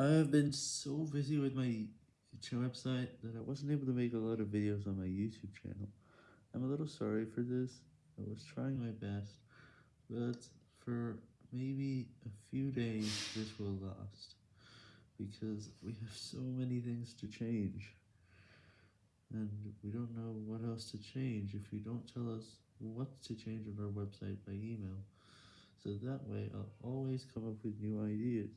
I have been so busy with my website that I wasn't able to make a lot of videos on my YouTube channel. I'm a little sorry for this, I was trying my best, but for maybe a few days this will last, because we have so many things to change, and we don't know what else to change if you don't tell us what to change on our website by email, so that way I'll always come up with new ideas.